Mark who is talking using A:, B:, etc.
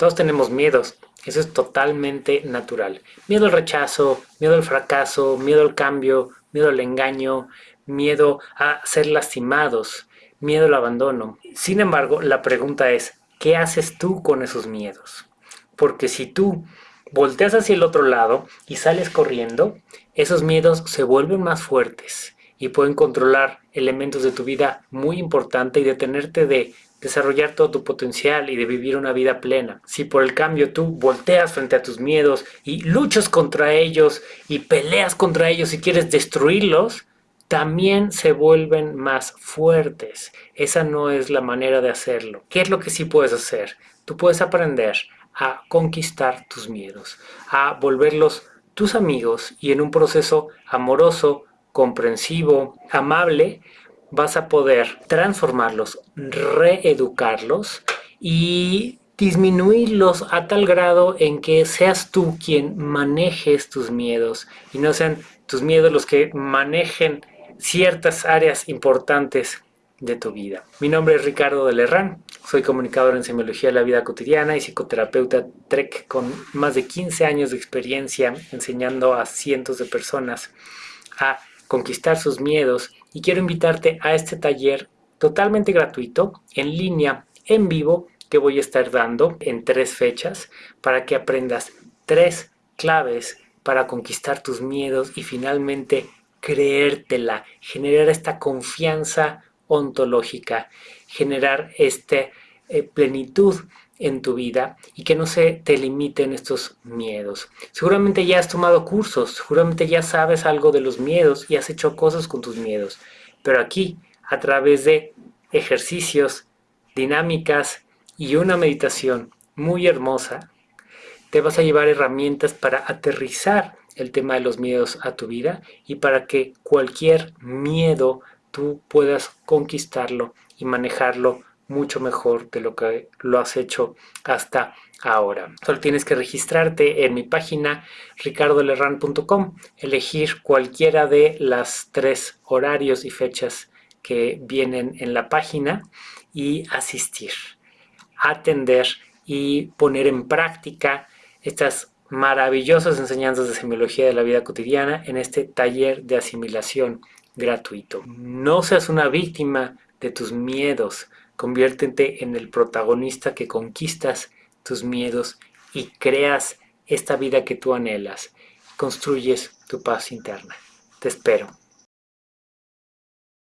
A: Todos tenemos miedos, eso es totalmente natural. Miedo al rechazo, miedo al fracaso, miedo al cambio, miedo al engaño, miedo a ser lastimados, miedo al abandono. Sin embargo, la pregunta es, ¿qué haces tú con esos miedos? Porque si tú volteas hacia el otro lado y sales corriendo, esos miedos se vuelven más fuertes y pueden controlar elementos de tu vida muy importante y detenerte de desarrollar todo tu potencial y de vivir una vida plena. Si por el cambio tú volteas frente a tus miedos y luchas contra ellos y peleas contra ellos y quieres destruirlos, también se vuelven más fuertes. Esa no es la manera de hacerlo. ¿Qué es lo que sí puedes hacer? Tú puedes aprender a conquistar tus miedos, a volverlos tus amigos y en un proceso amoroso, comprensivo, amable, vas a poder transformarlos, reeducarlos y disminuirlos a tal grado en que seas tú quien manejes tus miedos y no sean tus miedos los que manejen ciertas áreas importantes de tu vida. Mi nombre es Ricardo de Lerrán, soy comunicador en semiología de la vida cotidiana y psicoterapeuta TREC con más de 15 años de experiencia enseñando a cientos de personas a conquistar sus miedos y quiero invitarte a este taller totalmente gratuito, en línea, en vivo, que voy a estar dando en tres fechas para que aprendas tres claves para conquistar tus miedos y finalmente creértela, generar esta confianza ontológica, generar esta eh, plenitud en tu vida y que no se te limiten estos miedos. Seguramente ya has tomado cursos, seguramente ya sabes algo de los miedos y has hecho cosas con tus miedos, pero aquí, a través de ejercicios, dinámicas y una meditación muy hermosa, te vas a llevar herramientas para aterrizar el tema de los miedos a tu vida y para que cualquier miedo tú puedas conquistarlo y manejarlo mucho mejor de lo que lo has hecho hasta ahora. Solo tienes que registrarte en mi página ricardolerran.com, elegir cualquiera de las tres horarios y fechas que vienen en la página y asistir, atender y poner en práctica estas maravillosas enseñanzas de semiología de la vida cotidiana en este taller de asimilación gratuito. No seas una víctima de tus miedos, conviértete en el protagonista que conquistas tus miedos y creas esta vida que tú anhelas. Construyes tu paz interna. Te espero.